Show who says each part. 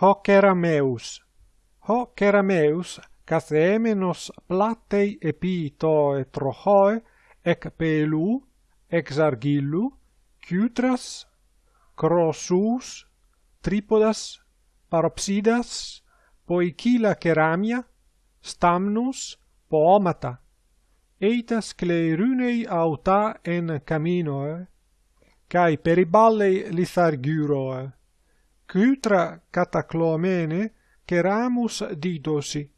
Speaker 1: Hoc erameus. Hoc erameus, cas emenos platei epito et trochoe, ec pelu, ex argillu, cutras, crossus, tripodas, paropsidas, poikila ceramia, stamnus, poomata. Eitas clerunei auta en caminoe, cae periballei lithargyroe. Kytra cataclomene ceramus didosi.